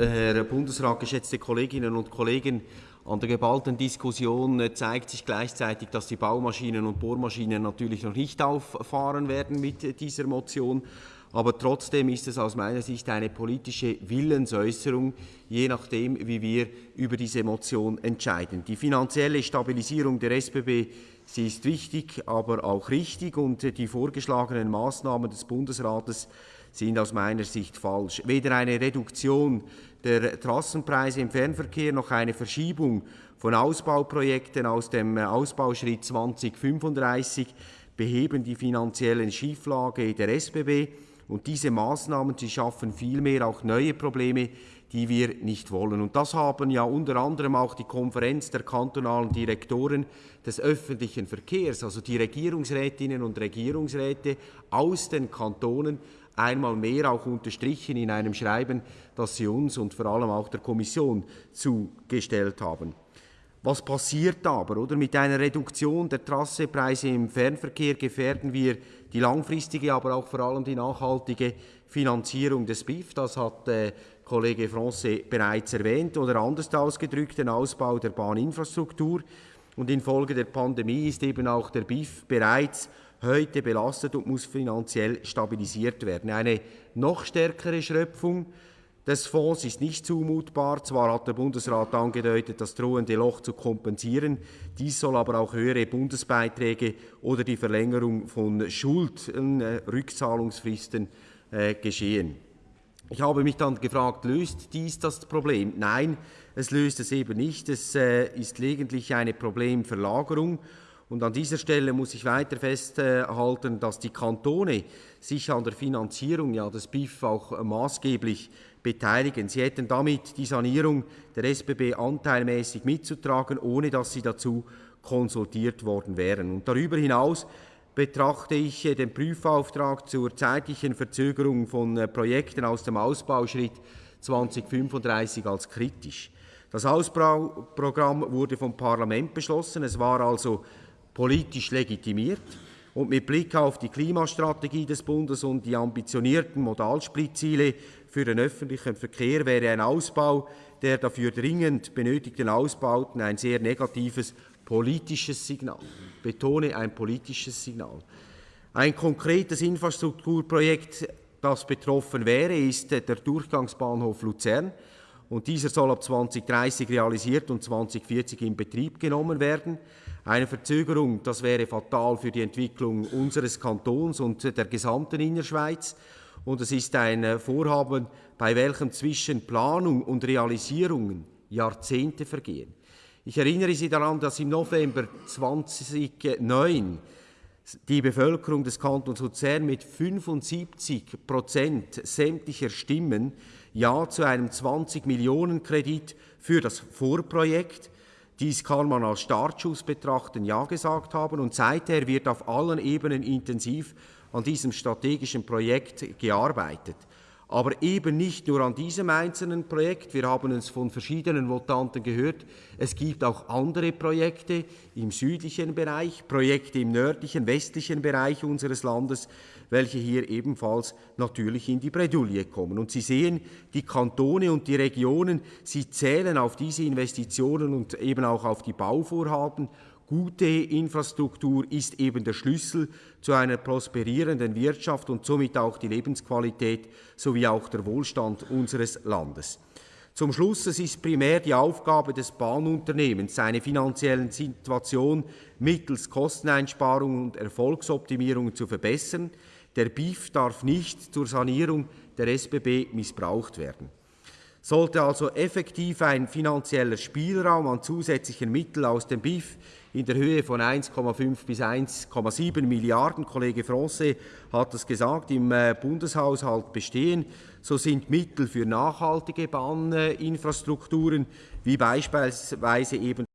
Herr Bundesrat, geschätzte Kolleginnen und Kollegen, an der geballten Diskussion äh, zeigt sich gleichzeitig, dass die Baumaschinen und Bohrmaschinen natürlich noch nicht auffahren werden mit dieser Motion. Aber trotzdem ist es aus meiner Sicht eine politische Willensäußerung, je nachdem, wie wir über diese Motion entscheiden. Die finanzielle Stabilisierung der SBB sie ist wichtig, aber auch richtig und die vorgeschlagenen Maßnahmen des Bundesrates sind aus meiner Sicht falsch. Weder eine Reduktion der Trassenpreise im Fernverkehr noch eine Verschiebung von Ausbauprojekten aus dem Ausbauschritt 2035 beheben die finanziellen Schieflage der SBB. Und diese Maßnahmen, sie schaffen vielmehr auch neue Probleme, die wir nicht wollen. Und das haben ja unter anderem auch die Konferenz der kantonalen Direktoren des öffentlichen Verkehrs, also die Regierungsrätinnen und Regierungsräte aus den Kantonen, einmal mehr auch unterstrichen in einem Schreiben, das sie uns und vor allem auch der Kommission zugestellt haben. Was passiert aber? Oder? Mit einer Reduktion der Trassepreise im Fernverkehr gefährden wir die langfristige, aber auch vor allem die nachhaltige Finanzierung des BIF. Das hat äh, Kollege Francais bereits erwähnt oder anders ausgedrückt den Ausbau der Bahninfrastruktur. Und infolge der Pandemie ist eben auch der BIF bereits heute belastet und muss finanziell stabilisiert werden. Eine noch stärkere Schröpfung des Fonds ist nicht zumutbar. Zwar hat der Bundesrat angedeutet, das drohende Loch zu kompensieren. Dies soll aber auch höhere Bundesbeiträge oder die Verlängerung von Schulden, äh, äh, geschehen. Ich habe mich dann gefragt, löst dies das Problem? Nein, es löst es eben nicht. Es äh, ist lediglich eine Problemverlagerung. Und an dieser Stelle muss ich weiter festhalten, dass die Kantone sich an der Finanzierung ja, des BIF auch maßgeblich beteiligen. Sie hätten damit die Sanierung der SBB anteilmäßig mitzutragen, ohne dass sie dazu konsultiert worden wären. Und darüber hinaus betrachte ich äh, den Prüfauftrag zur zeitlichen Verzögerung von äh, Projekten aus dem Ausbauschritt 2035 als kritisch. Das Ausbauprogramm wurde vom Parlament beschlossen. Es war also politisch legitimiert. Und mit Blick auf die Klimastrategie des Bundes und die ambitionierten Modalsplitziele für den öffentlichen Verkehr wäre ein Ausbau der dafür dringend benötigten Ausbauten ein sehr negatives politisches Signal. Ich betone ein politisches Signal. Ein konkretes Infrastrukturprojekt, das betroffen wäre, ist der Durchgangsbahnhof Luzern. Und dieser soll ab 2030 realisiert und 2040 in Betrieb genommen werden. Eine Verzögerung, das wäre fatal für die Entwicklung unseres Kantons und der gesamten Innerschweiz. Und es ist ein Vorhaben, bei welchem zwischen Planung und Realisierung Jahrzehnte vergehen. Ich erinnere Sie daran, dass im November 2009 die Bevölkerung des Kantons Luzern mit 75 Prozent sämtlicher Stimmen Ja zu einem 20 Millionen Kredit für das Vorprojekt dies kann man als Startschuss betrachten, ja gesagt haben. Und seither wird auf allen Ebenen intensiv an diesem strategischen Projekt gearbeitet. Aber eben nicht nur an diesem einzelnen Projekt. Wir haben es von verschiedenen Votanten gehört. Es gibt auch andere Projekte im südlichen Bereich, Projekte im nördlichen, westlichen Bereich unseres Landes, welche hier ebenfalls natürlich in die Bredouille kommen. Und Sie sehen, die Kantone und die Regionen, sie zählen auf diese Investitionen und eben auch auf die Bauvorhaben Gute Infrastruktur ist eben der Schlüssel zu einer prosperierenden Wirtschaft und somit auch die Lebensqualität sowie auch der Wohlstand unseres Landes. Zum Schluss, es ist primär die Aufgabe des Bahnunternehmens, seine finanzielle Situation mittels Kosteneinsparungen und Erfolgsoptimierungen zu verbessern. Der BIF darf nicht zur Sanierung der SBB missbraucht werden. Sollte also effektiv ein finanzieller Spielraum an zusätzlichen Mitteln aus dem BIF in der Höhe von 1,5 bis 1,7 Milliarden, Kollege Francais hat es gesagt, im äh, Bundeshaushalt bestehen, so sind Mittel für nachhaltige Bahninfrastrukturen wie beispielsweise eben